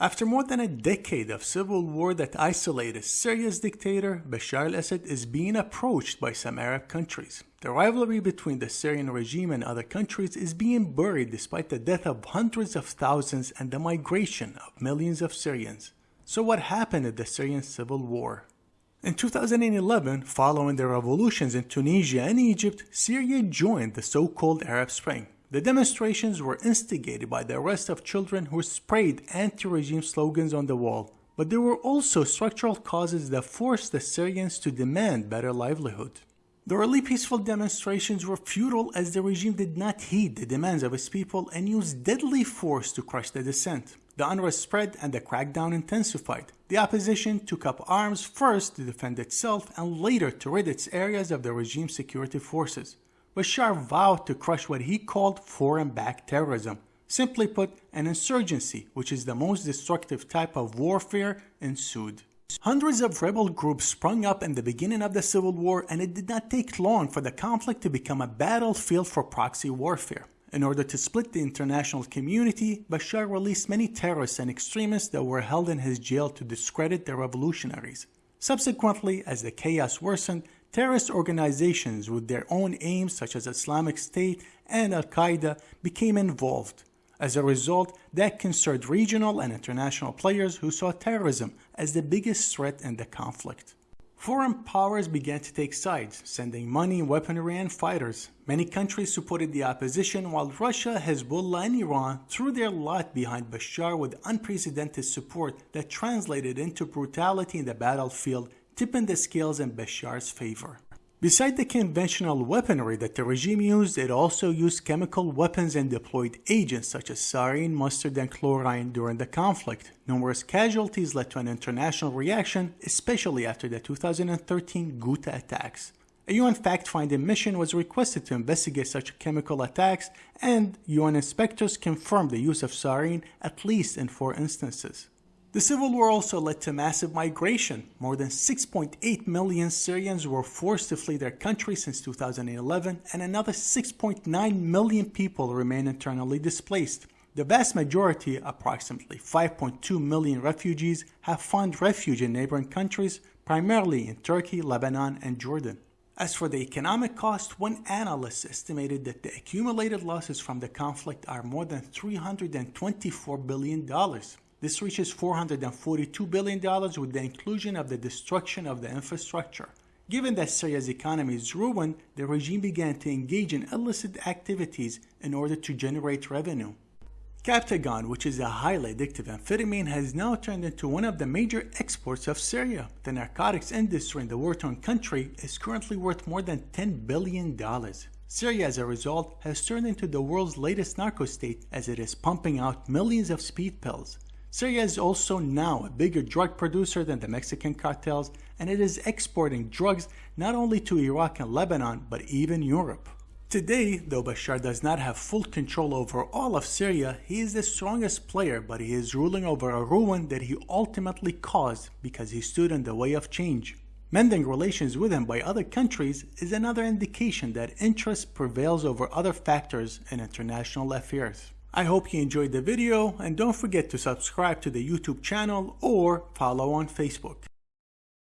After more than a decade of civil war that isolated Syria's dictator, Bashar al-Assad is being approached by some Arab countries. The rivalry between the Syrian regime and other countries is being buried despite the death of hundreds of thousands and the migration of millions of Syrians. So what happened in the Syrian civil war? In 2011, following the revolutions in Tunisia and Egypt, Syria joined the so-called Arab Spring. The demonstrations were instigated by the arrest of children who sprayed anti-regime slogans on the wall, but there were also structural causes that forced the Syrians to demand better livelihood. The early peaceful demonstrations were futile as the regime did not heed the demands of its people and used deadly force to crush the dissent. The unrest spread and the crackdown intensified. The opposition took up arms first to defend itself and later to rid its areas of the regime's security forces. Bashar vowed to crush what he called foreign-backed terrorism, simply put, an insurgency, which is the most destructive type of warfare, ensued. Hundreds of rebel groups sprung up in the beginning of the civil war and it did not take long for the conflict to become a battlefield for proxy warfare. In order to split the international community, Bashar released many terrorists and extremists that were held in his jail to discredit the revolutionaries. Subsequently, as the chaos worsened, terrorist organizations with their own aims such as Islamic State and Al-Qaeda became involved. As a result, that concerned regional and international players who saw terrorism as the biggest threat in the conflict. Foreign powers began to take sides, sending money, weaponry, and fighters. Many countries supported the opposition, while Russia, Hezbollah, and Iran threw their lot behind Bashar with unprecedented support that translated into brutality in the battlefield, tipping the scales in Bashar's favor. Besides the conventional weaponry that the regime used, it also used chemical weapons and deployed agents such as sarin, mustard, and chlorine during the conflict. Numerous casualties led to an international reaction, especially after the 2013 Ghouta attacks. A UN fact-finding mission was requested to investigate such chemical attacks, and UN inspectors confirmed the use of sarin at least in four instances. The civil war also led to massive migration. More than 6.8 million Syrians were forced to flee their country since 2011 and another 6.9 million people remain internally displaced. The vast majority, approximately 5.2 million refugees, have found refuge in neighboring countries, primarily in Turkey, Lebanon, and Jordan. As for the economic cost, one analyst estimated that the accumulated losses from the conflict are more than $324 billion. This reaches $442 billion with the inclusion of the destruction of the infrastructure. Given that Syria's economy is ruined, the regime began to engage in illicit activities in order to generate revenue. Captagon, which is a highly addictive amphetamine, has now turned into one of the major exports of Syria. The narcotics industry in the war-torn country is currently worth more than $10 billion. Syria, as a result, has turned into the world's latest narco state as it is pumping out millions of speed pills. Syria is also now a bigger drug producer than the Mexican cartels and it is exporting drugs not only to Iraq and Lebanon but even Europe. Today, though Bashar does not have full control over all of Syria, he is the strongest player but he is ruling over a ruin that he ultimately caused because he stood in the way of change. Mending relations with him by other countries is another indication that interest prevails over other factors in international affairs. I hope you enjoyed the video and don't forget to subscribe to the YouTube channel or follow on Facebook.